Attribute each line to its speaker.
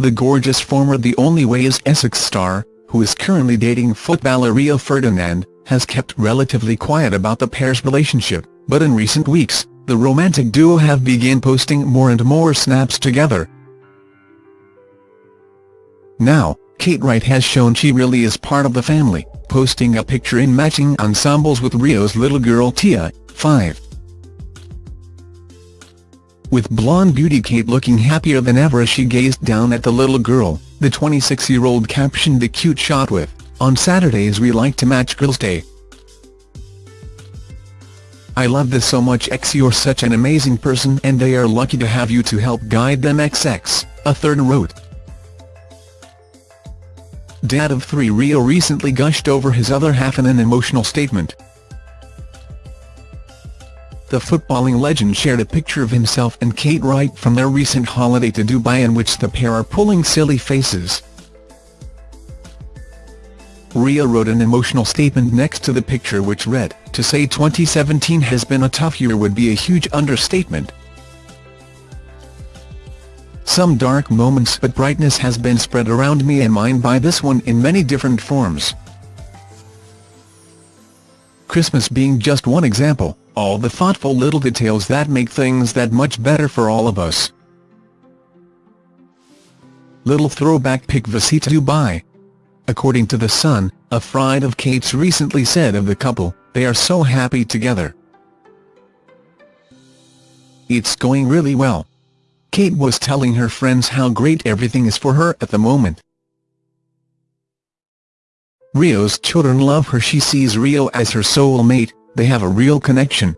Speaker 1: the gorgeous former The Only Way is Essex star, who is currently dating footballer Rio Ferdinand, has kept relatively quiet about the pair's relationship, but in recent weeks, the romantic duo have begun posting more and more snaps together. Now, Kate Wright has shown she really is part of the family, posting a picture in matching ensembles with Rio's little girl Tia, 5. With blonde beauty Kate looking happier than ever as she gazed down at the little girl, the 26-year-old captioned the cute shot with, On Saturdays we like to match Girls' Day. I love this so much X you're such an amazing person and they are lucky to have you to help guide them XX, a third wrote. Dad of three Rio recently gushed over his other half in an emotional statement. The footballing legend shared a picture of himself and Kate Wright from their recent holiday to Dubai in which the pair are pulling silly faces. Rio wrote an emotional statement next to the picture which read, To say 2017 has been a tough year would be a huge understatement. Some dark moments but brightness has been spread around me and mine by this one in many different forms. Christmas being just one example, all the thoughtful little details that make things that much better for all of us. Little throwback pic Visita Dubai. According to The Sun, a friend of Kate's recently said of the couple, they are so happy together. It's going really well. Kate was telling her friends how great everything is for her at the moment. Rio's children love her she sees Rio as her soulmate, they have a real connection,